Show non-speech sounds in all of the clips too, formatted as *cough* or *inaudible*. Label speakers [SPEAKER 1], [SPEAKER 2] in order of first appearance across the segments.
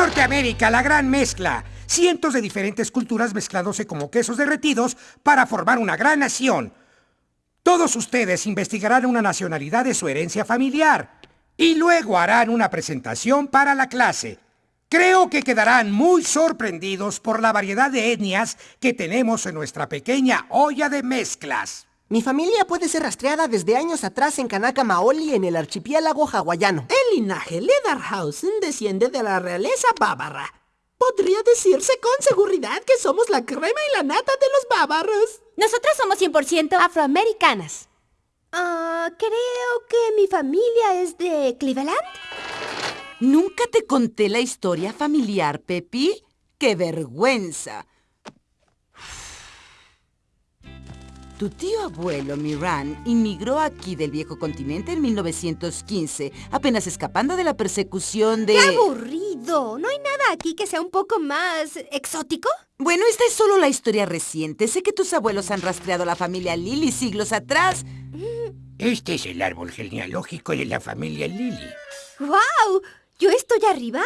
[SPEAKER 1] Norteamérica, la gran mezcla. Cientos de diferentes culturas mezclándose como quesos derretidos para formar una gran nación. Todos ustedes investigarán una nacionalidad de su herencia familiar y luego harán una presentación para la clase. Creo que quedarán muy sorprendidos por la variedad de etnias que tenemos en nuestra pequeña olla de mezclas.
[SPEAKER 2] Mi familia puede ser rastreada desde años atrás en Kanaka Maoli en el archipiélago hawaiano.
[SPEAKER 3] El linaje Lederhausen desciende de la realeza bávara. Podría decirse con seguridad que somos la crema y la nata de los bávaros.
[SPEAKER 4] Nosotras somos 100% afroamericanas.
[SPEAKER 5] Ah, creo que mi familia es de Cleveland.
[SPEAKER 6] ¿Nunca te conté la historia familiar, Pepi? ¡Qué vergüenza! Tu tío abuelo, Miran, inmigró aquí del viejo continente en 1915, apenas escapando de la persecución de...
[SPEAKER 5] ¡Qué aburrido! ¿No hay nada aquí que sea un poco más exótico?
[SPEAKER 6] Bueno, esta es solo la historia reciente. Sé que tus abuelos han rastreado a la familia Lily siglos atrás.
[SPEAKER 1] Este es el árbol genealógico de la familia Lily.
[SPEAKER 5] ¡Wow! ¿Yo estoy arriba?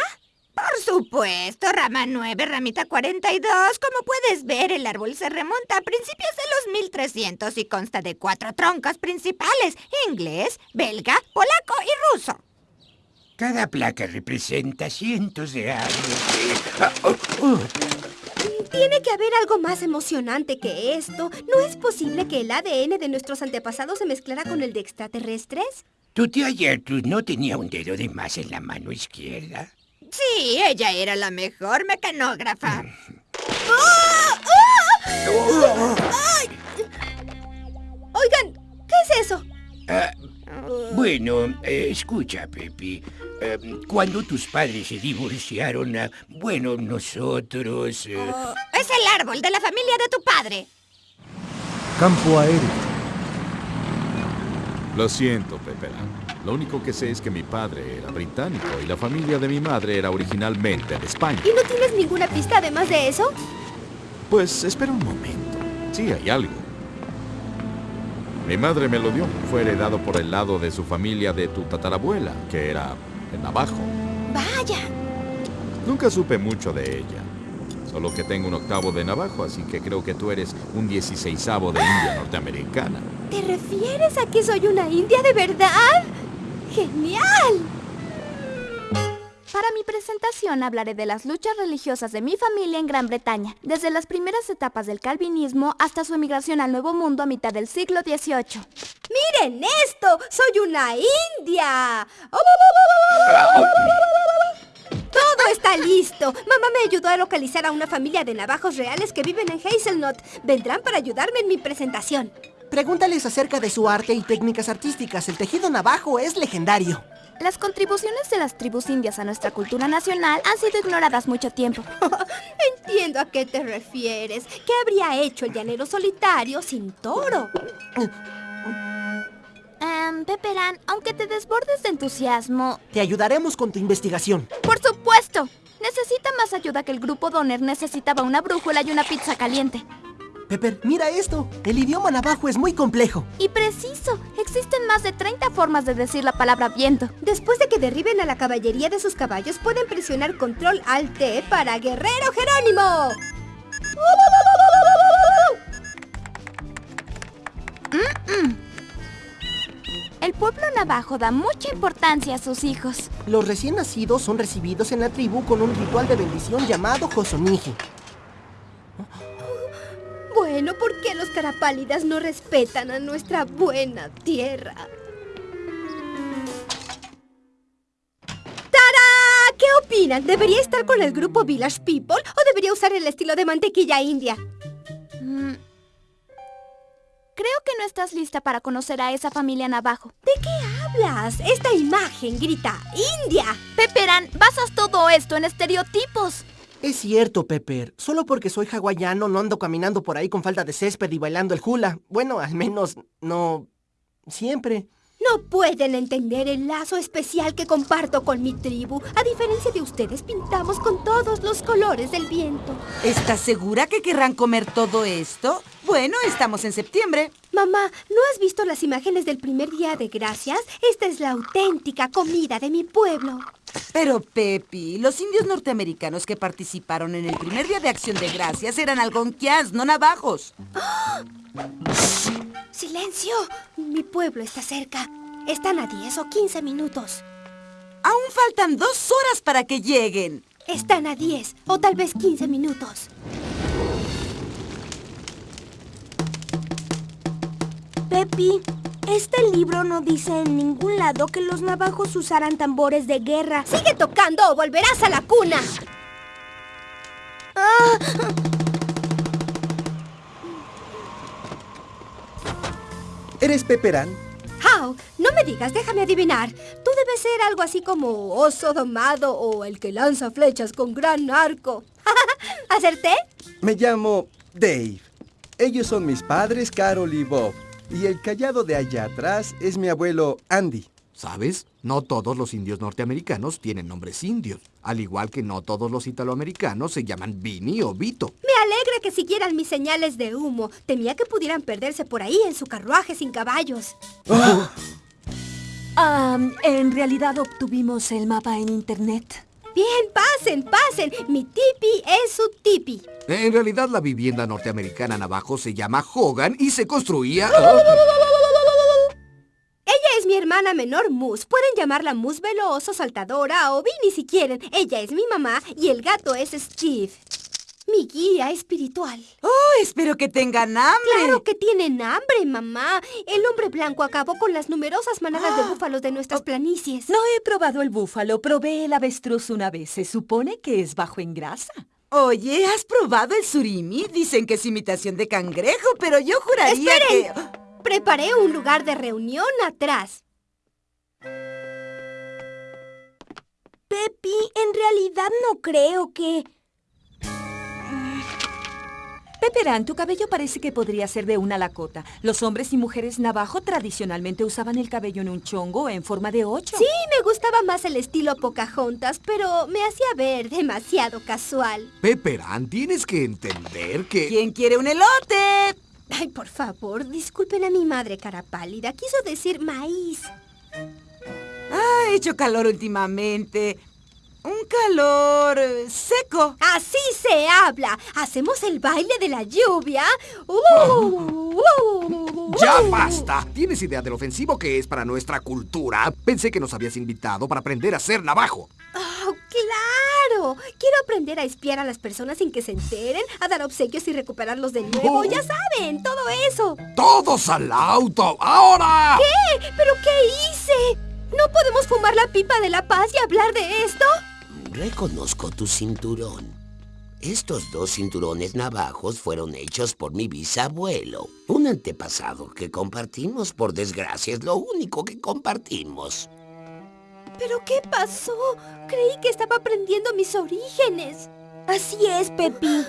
[SPEAKER 7] Por supuesto, rama 9, ramita 42. Como puedes ver, el árbol se remonta a principios de los 1300 y consta de cuatro troncos principales, inglés, belga, polaco y ruso.
[SPEAKER 1] Cada placa representa cientos de años.
[SPEAKER 5] Tiene que haber algo más emocionante que esto. ¿No es posible que el ADN de nuestros antepasados se mezclara con el de extraterrestres?
[SPEAKER 1] ¿Tu tía Gertrude no tenía un dedo de más en la mano izquierda?
[SPEAKER 7] Sí, ella era la mejor mecanógrafa.
[SPEAKER 5] Oigan, ¿qué es eso?
[SPEAKER 1] Ah, bueno, eh, escucha, Pepi. Eh, cuando tus padres se divorciaron, bueno, nosotros... eh,
[SPEAKER 7] Es el árbol de la familia de tu padre.
[SPEAKER 8] Campo aéreo. Lo siento, Pepera. Lo único que sé es que mi padre era británico y la familia de mi madre era originalmente de España.
[SPEAKER 5] ¿Y no tienes ninguna pista además de eso?
[SPEAKER 8] Pues espera un momento. Sí, hay algo. Mi madre me lo dio. Fue heredado por el lado de su familia de tu tatarabuela, que era de Navajo.
[SPEAKER 5] Vaya.
[SPEAKER 8] Nunca supe mucho de ella. Solo que tengo un octavo de Navajo, así que creo que tú eres un dieciseisavo de India norteamericana.
[SPEAKER 5] ¿Te refieres a que soy una india de verdad? ¡Genial!
[SPEAKER 4] Para mi presentación hablaré de las luchas religiosas de mi familia en Gran Bretaña, desde las primeras etapas del calvinismo hasta su emigración al Nuevo Mundo a mitad del siglo XVIII.
[SPEAKER 5] ¡Miren esto! ¡Soy una india! Todo está listo. Mamá me ayudó a localizar a una familia de navajos reales que viven en Hazelnut. Vendrán para ayudarme en mi presentación.
[SPEAKER 2] Pregúntales acerca de su arte y técnicas artísticas. El tejido navajo es legendario.
[SPEAKER 4] Las contribuciones de las tribus indias a nuestra cultura nacional han sido ignoradas mucho tiempo. *laughs*
[SPEAKER 5] Entiendo a qué te refieres. ¿Qué habría hecho el llanero solitario sin toro?
[SPEAKER 4] Peperán, aunque te desbordes de entusiasmo...
[SPEAKER 2] Te ayudaremos con tu investigación.
[SPEAKER 4] ¡Por supuesto! Necesita más ayuda que el grupo Donner necesitaba una brújula y una pizza caliente.
[SPEAKER 2] Pepper, mira esto. El idioma navajo es muy complejo.
[SPEAKER 4] Y preciso, existen más de 30 formas de decir la palabra viento.
[SPEAKER 5] Después de que derriben a la caballería de sus caballos, pueden presionar control alt T para Guerrero Jerónimo.
[SPEAKER 4] El pueblo navajo da mucha importancia a sus hijos.
[SPEAKER 2] Los recién nacidos son recibidos en la tribu con un ritual de bendición llamado Josoniji.
[SPEAKER 5] ¿Por qué los carapálidas no respetan a nuestra buena tierra? ¡Tara! ¿Qué opinan? ¿Debería estar con el grupo Village People o debería usar el estilo de mantequilla india?
[SPEAKER 4] Mm. Creo que no estás lista para conocer a esa familia navajo.
[SPEAKER 5] ¿De qué hablas? Esta imagen grita ¡India!
[SPEAKER 4] Peperán, basas todo esto en estereotipos.
[SPEAKER 2] Es cierto, Pepper. Solo porque soy hawaiano no ando caminando por ahí con falda de césped y bailando el hula. Bueno, al menos no... siempre.
[SPEAKER 5] No pueden entender el lazo especial que comparto con mi tribu. A diferencia de ustedes, pintamos con todos los colores del viento.
[SPEAKER 6] ¿Estás segura que querrán comer todo esto? Bueno, estamos en septiembre.
[SPEAKER 5] Mamá, ¿no has visto las imágenes del primer día de gracias? Esta es la auténtica comida de mi pueblo.
[SPEAKER 6] Pero, Pepi, los indios norteamericanos que participaron en el primer día de acción de gracias eran algonquians, no navajos.
[SPEAKER 5] ¡Silencio! Mi pueblo está cerca. Están a 10 o 15 minutos.
[SPEAKER 6] Aún faltan dos horas para que lleguen.
[SPEAKER 5] Están a 10 o tal vez 15 minutos.
[SPEAKER 9] Pepi, este libro no dice en ningún lado que los navajos usaran tambores de guerra.
[SPEAKER 5] ¡Sigue tocando o volverás a la cuna!
[SPEAKER 10] ¿Eres Peperán?
[SPEAKER 5] How, no me digas, déjame adivinar. Tú debes ser algo así como oso domado o el que lanza flechas con gran arco. *laughs* ¿Acerté?
[SPEAKER 10] Me llamo Dave. Ellos son mis padres, Carol y Bob. Y el callado de allá atrás es mi abuelo Andy.
[SPEAKER 11] ¿Sabes? No todos los indios norteamericanos tienen nombres indios, al igual que no todos los italoamericanos se llaman Vini o Vito.
[SPEAKER 5] Me alegra que siguieran mis señales de humo. Temía que pudieran perderse por ahí en su carruaje sin caballos.
[SPEAKER 12] Ah, en realidad obtuvimos el mapa en internet.
[SPEAKER 5] Bien, pasen, pasen. Mi tipi es su tipi.
[SPEAKER 11] En realidad la vivienda norteamericana Navajo se llama Hogan y se construía...
[SPEAKER 5] Mi hermana menor Mus. Pueden llamarla Mus Veloso, Saltadora o Vinny si quieren. Ella es mi mamá y el gato es Steve. Mi guía espiritual.
[SPEAKER 6] Oh, espero que tengan hambre.
[SPEAKER 5] Claro que tienen hambre, mamá. El hombre blanco acabó con las numerosas manadas de búfalos de nuestras planicies.
[SPEAKER 12] No he probado el búfalo, probé el avestruz una vez. Se supone que es bajo en grasa.
[SPEAKER 6] Oye, ¿has probado el surimi? Dicen que es imitación de cangrejo, pero yo juraría
[SPEAKER 5] ¡Esperen!
[SPEAKER 6] que...
[SPEAKER 5] Preparé un lugar de reunión atrás.
[SPEAKER 9] Pepi, en realidad no creo que...
[SPEAKER 12] Peperán, tu cabello parece que podría ser de una lacota. Los hombres y mujeres navajo tradicionalmente usaban el cabello en un chongo en forma de ocho.
[SPEAKER 5] Sí, me gustaba más el estilo Pocahontas, pero me hacía ver demasiado casual.
[SPEAKER 11] Peperán, tienes que entender que...
[SPEAKER 6] ¿Quién quiere un elote?
[SPEAKER 5] Ay, por favor, disculpen a mi madre cara pálida. Quiso decir maíz.
[SPEAKER 6] Ha hecho calor últimamente. Un calor eh, seco.
[SPEAKER 5] Así se habla. ¿Hacemos el baile de la lluvia? Uh, uh,
[SPEAKER 11] ¡Ya
[SPEAKER 5] uh.
[SPEAKER 11] basta! ¿Tienes idea del ofensivo que es para nuestra cultura? Pensé que nos habías invitado para aprender a ser navajo.
[SPEAKER 5] Oh, claro. Quiero aprender a espiar a las personas sin que se enteren, a dar obsequios y recuperarlos de nuevo.
[SPEAKER 11] Oh.
[SPEAKER 5] Ya saben, todo eso.
[SPEAKER 11] ¡Todos al auto! ¡Ahora!
[SPEAKER 5] ¿Qué? ¿Pero qué hice? ¿No podemos fumar la pipa de la paz y hablar de esto?
[SPEAKER 13] Reconozco tu cinturón. Estos dos cinturones navajos fueron hechos por mi bisabuelo. Un antepasado que compartimos, por desgracia, es lo único que compartimos.
[SPEAKER 5] ¿Pero qué pasó? Creí que estaba aprendiendo mis orígenes.
[SPEAKER 9] Así es, Pepi.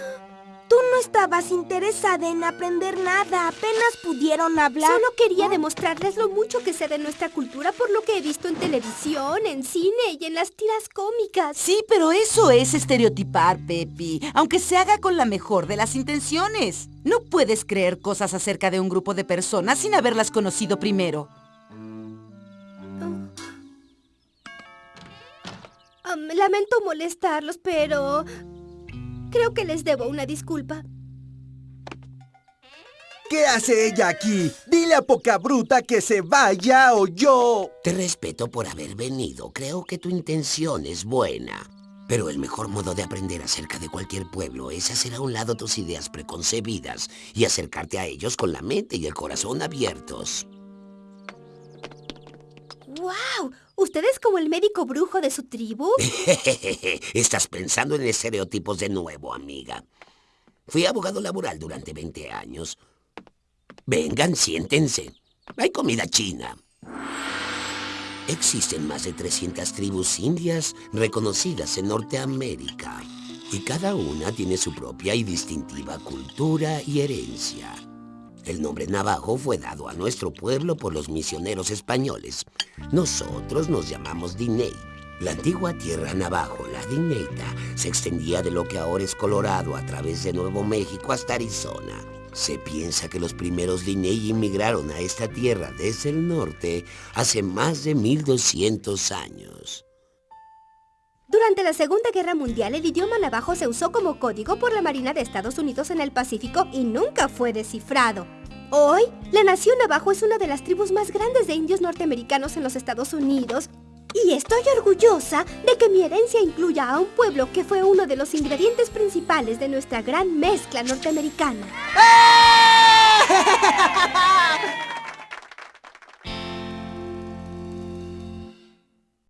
[SPEAKER 9] No estabas interesada en aprender nada. Apenas pudieron hablar.
[SPEAKER 5] Solo quería demostrarles lo mucho que sé de nuestra cultura por lo que he visto en televisión, en cine y en las tiras cómicas.
[SPEAKER 6] Sí, pero eso es estereotipar, Pepi, aunque se haga con la mejor de las intenciones. No puedes creer cosas acerca de un grupo de personas sin haberlas conocido primero.
[SPEAKER 5] Am, lamento molestarlos, pero... Creo que les debo una disculpa.
[SPEAKER 10] ¿Qué hace ella aquí? Dile a poca bruta que se vaya o yo...
[SPEAKER 13] Te respeto por haber venido. Creo que tu intención es buena. Pero el mejor modo de aprender acerca de cualquier pueblo es hacer a un lado tus ideas preconcebidas y acercarte a ellos con la mente y el corazón abiertos.
[SPEAKER 5] ¡Wow! ¿Usted es como el médico brujo de su tribu? *laughs*
[SPEAKER 13] Estás pensando en estereotipos de nuevo, amiga. Fui abogado laboral durante 20 años. Vengan, siéntense. Hay comida china. Existen más de 300 tribus indias reconocidas en Norteamérica. Y cada una tiene su propia y distintiva cultura y herencia. El nombre navajo fue dado a nuestro pueblo por los misioneros españoles. Nosotros nos llamamos Diney. La antigua tierra navajo, la Dineita, se extendía de lo que ahora es Colorado a través de Nuevo México hasta Arizona. Se piensa que los primeros Diney inmigraron a esta tierra desde el norte hace más de 1200 años.
[SPEAKER 5] Durante la Segunda Guerra Mundial, el idioma navajo se usó como código por la Marina de Estados Unidos en el Pacífico y nunca fue descifrado. Hoy, la Nación abajo es una de las tribus más grandes de indios norteamericanos en los Estados Unidos y estoy orgullosa de que mi herencia incluya a un pueblo que fue uno de los ingredientes principales de nuestra gran mezcla norteamericana. *laughs*